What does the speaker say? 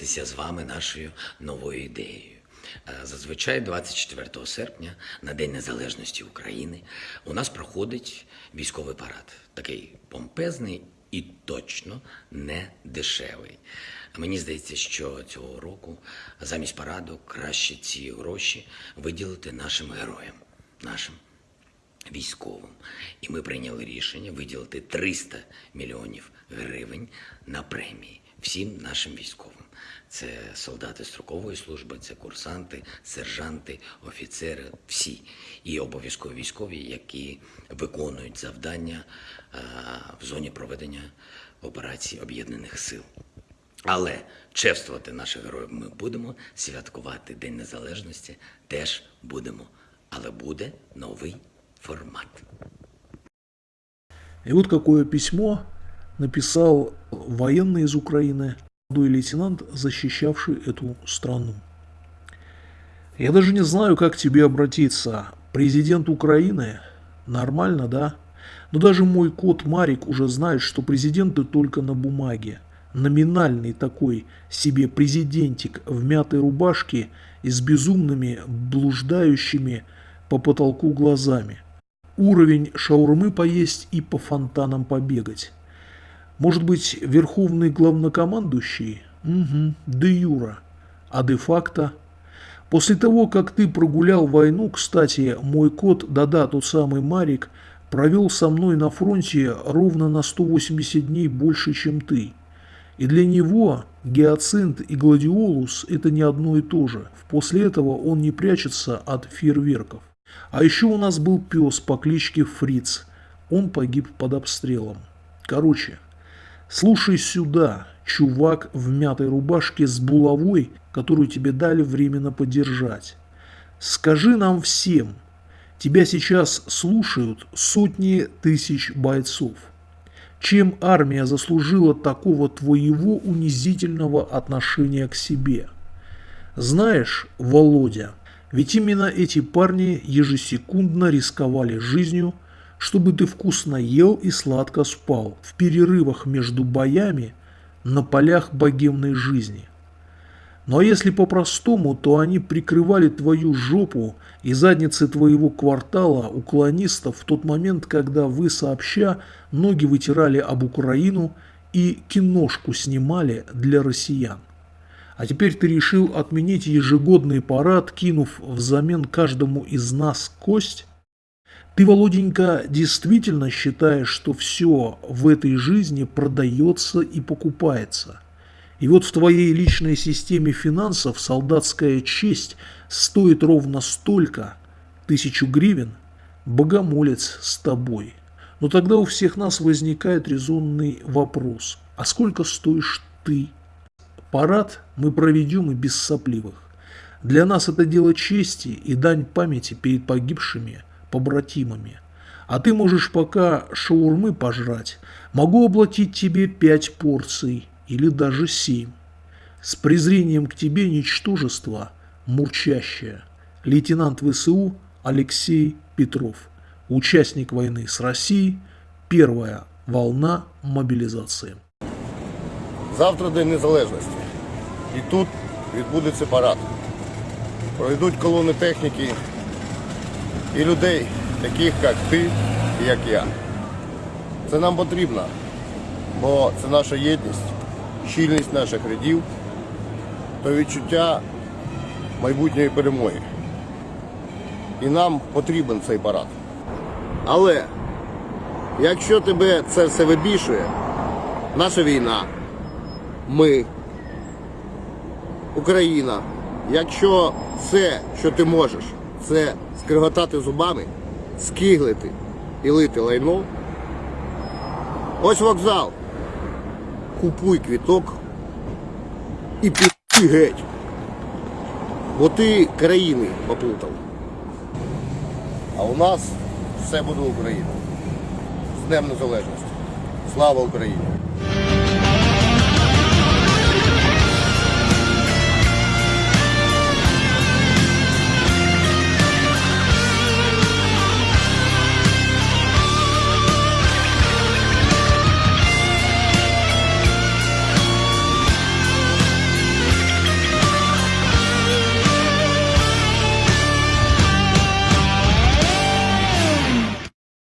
з вами нашою новою ідеєю. Е, Зазвичай 24 серпня, на День Незалежності України, у нас проходить військовий парад. Такий помпезний і точно не дешевий. Мені здається, що цього року замість параду краще ці гроші виділити нашим героям, нашим військовим. І ми прийняли рішення виділити 300 мільйонів гривень на премії всім нашим військовим. Це солдати строкової служби, це курсанти, сержанти, офіцери, всі. І обов'язково військові, які виконують завдання е, в зоні проведення операцій Об'єднаних Сил. Але чествувати наших героїв ми будемо, святкувати День Незалежності теж будемо. Але буде новий формат. И вот какое письмо написал военный из Украины, молодой лейтенант, защищавший эту страну. Я даже не знаю, как тебе обратиться. Президент Украины? Нормально, да? Но даже мой кот Марик уже знает, что президенты только на бумаге. Номинальный такой себе президентик в мятой рубашке и с безумными, блуждающими по потолку глазами. Уровень шаурмы поесть и по фонтанам побегать. Может быть, верховный главнокомандующий? Угу, де юра. А де-факто? После того, как ты прогулял войну, кстати, мой кот, да-да, тот самый Марик, провел со мной на фронте ровно на 180 дней больше, чем ты. И для него гиацинт и гладиолус – это не одно и то же. После этого он не прячется от фейерверков. А еще у нас был пес по кличке Фриц. Он погиб под обстрелом. Короче, слушай сюда, чувак в мятой рубашке с булавой, которую тебе дали временно подержать. Скажи нам всем, тебя сейчас слушают сотни тысяч бойцов. Чем армия заслужила такого твоего унизительного отношения к себе? Знаешь, Володя, ведь именно эти парни ежесекундно рисковали жизнью, чтобы ты вкусно ел и сладко спал в перерывах между боями на полях богемной жизни. А если по-простому, то они прикрывали твою жопу и задницы твоего квартала уклонистов в тот момент, когда вы сообща ноги вытирали об Украину и киношку снимали для россиян. А теперь ты решил отменить ежегодный парад, кинув взамен каждому из нас кость? Ты, Володенька, действительно считаешь, что все в этой жизни продается и покупается? И вот в твоей личной системе финансов солдатская честь стоит ровно столько, тысячу гривен, богомолец с тобой. Но тогда у всех нас возникает резонный вопрос, а сколько стоишь ты? Парад мы проведем и без сопливых. Для нас это дело чести и дань памяти перед погибшими побратимами. А ты можешь пока шаурмы пожрать, могу оплатить тебе пять порций или даже семь. С презрением к тебе ничтожество, мурчащее. Лейтенант ВСУ Алексей Петров. Участник войны с Россией. Первая волна мобилизации. Завтра День Незалежності. І тут відбудеться парад. Пройдуть колони техніки І людей, таких як ти і як я. Це нам потрібно, бо це наша єдність, щільність наших рядів та відчуття майбутньої перемоги. І нам потрібен цей парад. Але якщо тебе це все вибішує, наша війна, ми, Україна, якщо все, що ти можеш, це скриготати зубами, скиглити і лити лайно, ось вокзал. Купуй квіток і пі геть. Бо ти країни поплутав. А у нас все буде Україна. З Днем Незалежності. Слава Україні!